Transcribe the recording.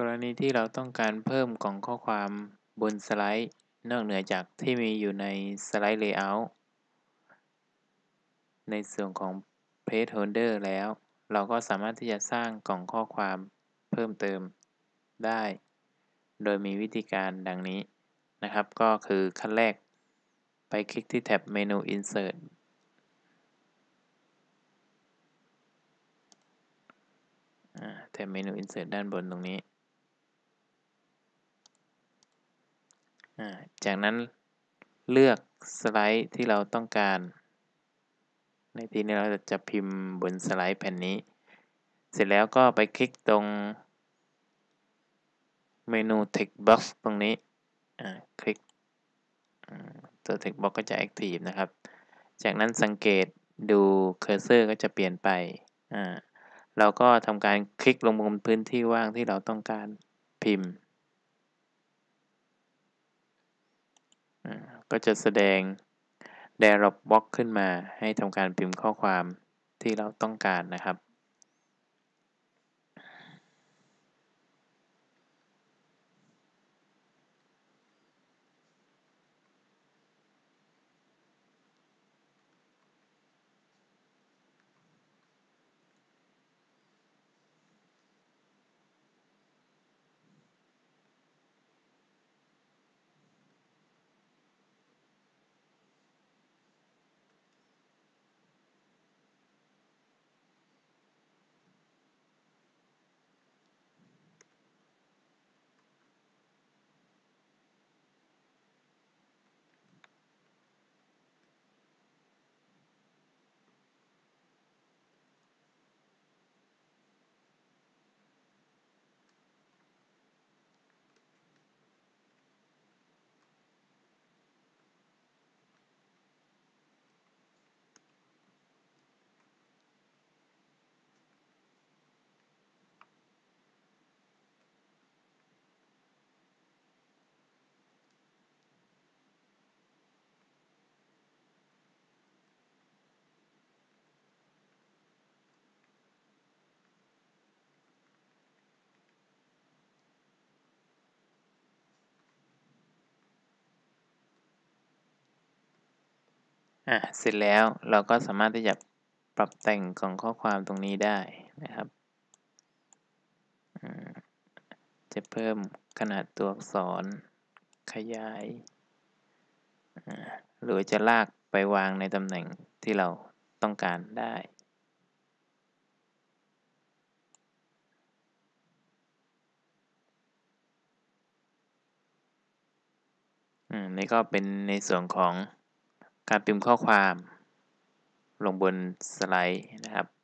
กรณีที่เราต้องการเพิ่มกล่องข้อความบนสไลด์นอกเหนือจากที่มีอยู่ในสไลด์ Layout ในส่วนของ Page Holder แล้ว เราก็สามารถที่จะสร้างกล่องข้อความเพิ่มเติมได้ โดยมีวิธีการดังนี้นะครับ ก็คือขั้นแรก ไปคลิกที่แท็บเมนู Insert แท็บเมนู Insert ด้านบนตรงนี้ จากนั้นเลือกสไลด์ที่เราต้องการ ในที่นี้เราจะพิมพ์บนสไลด์แผ่นนี้ เสร็จแล้วก็ไปคลิกตรงเมนู Text Box ตรงนี้คลิกตัว Text Box ก็จะ Active นะครับ จากนั้นสังเกตดู cursor ก็จะเปลี่ยนไป เราก็ทำการคลิกลงบนพื้นที่ว่างที่เราต้องการพิมพ์ ก็จะแสดง Dialog Box ขึ้นมาให้ทำการพิมพ์ข้อความที่เราต้องการนะครับ อะเสร็จแล้วเราก็สามารถที่จะปรับแต่งของข้อความตรงนี้ได้นะครับจะเพิ่มขนาดตัวอักษร ขยาย หรือจะลากไปวางในตำแหน่งที่เราต้องการได้นี่ก็เป็นในส่วนของ การพิมพ์ข้อความลงบนสไลด์นะครับ